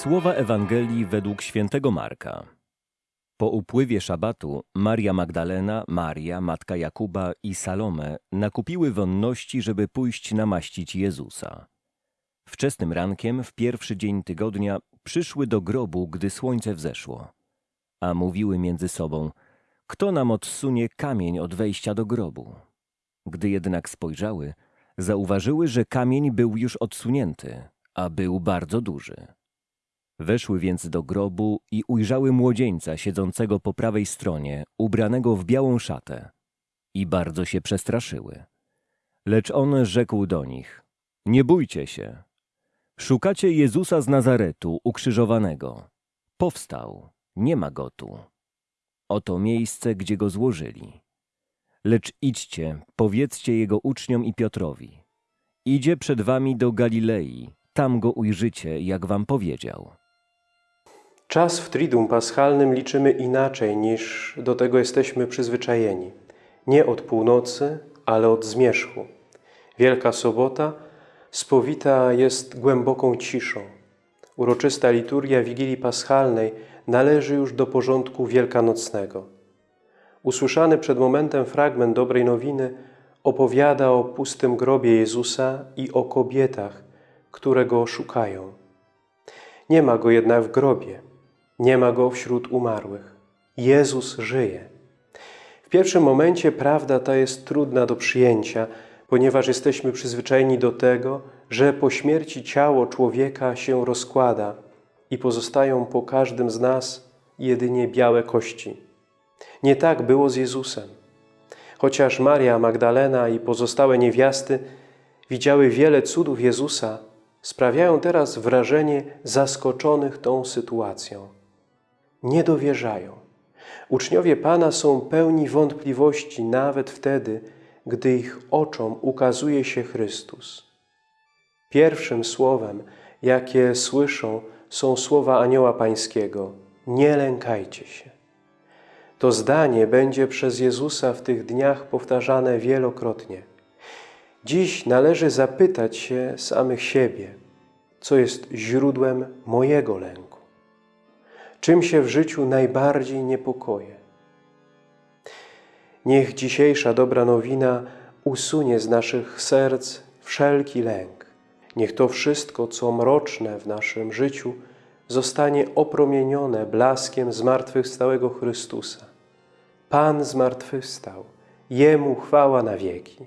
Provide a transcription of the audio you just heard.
Słowa Ewangelii według świętego Marka. Po upływie szabatu Maria Magdalena, Maria, matka Jakuba i Salome nakupiły wonności, żeby pójść namaścić Jezusa. Wczesnym rankiem, w pierwszy dzień tygodnia, przyszły do grobu, gdy słońce wzeszło. A mówiły między sobą, kto nam odsunie kamień od wejścia do grobu? Gdy jednak spojrzały, zauważyły, że kamień był już odsunięty, a był bardzo duży. Weszły więc do grobu i ujrzały młodzieńca siedzącego po prawej stronie, ubranego w białą szatę. I bardzo się przestraszyły. Lecz on rzekł do nich, nie bójcie się. Szukacie Jezusa z Nazaretu, ukrzyżowanego. Powstał, nie ma go tu. Oto miejsce, gdzie go złożyli. Lecz idźcie, powiedzcie jego uczniom i Piotrowi. Idzie przed wami do Galilei, tam go ujrzycie, jak wam powiedział. Czas w Triduum Paschalnym liczymy inaczej niż do tego jesteśmy przyzwyczajeni. Nie od północy, ale od zmierzchu. Wielka Sobota spowita jest głęboką ciszą. Uroczysta liturgia Wigilii Paschalnej należy już do porządku wielkanocnego. Usłyszany przed momentem fragment Dobrej Nowiny opowiada o pustym grobie Jezusa i o kobietach, które Go szukają. Nie ma Go jednak w grobie. Nie ma Go wśród umarłych. Jezus żyje. W pierwszym momencie prawda ta jest trudna do przyjęcia, ponieważ jesteśmy przyzwyczajeni do tego, że po śmierci ciało człowieka się rozkłada i pozostają po każdym z nas jedynie białe kości. Nie tak było z Jezusem. Chociaż Maria Magdalena i pozostałe niewiasty widziały wiele cudów Jezusa, sprawiają teraz wrażenie zaskoczonych tą sytuacją nie dowierzają. Uczniowie Pana są pełni wątpliwości nawet wtedy, gdy ich oczom ukazuje się Chrystus. Pierwszym słowem, jakie słyszą, są słowa Anioła Pańskiego Nie lękajcie się. To zdanie będzie przez Jezusa w tych dniach powtarzane wielokrotnie. Dziś należy zapytać się samych siebie, co jest źródłem mojego lęku. Czym się w życiu najbardziej niepokoję? Niech dzisiejsza dobra nowina usunie z naszych serc wszelki lęk. Niech to wszystko, co mroczne w naszym życiu, zostanie opromienione blaskiem zmartwychwstałego Chrystusa. Pan zmartwychwstał, Jemu chwała na wieki.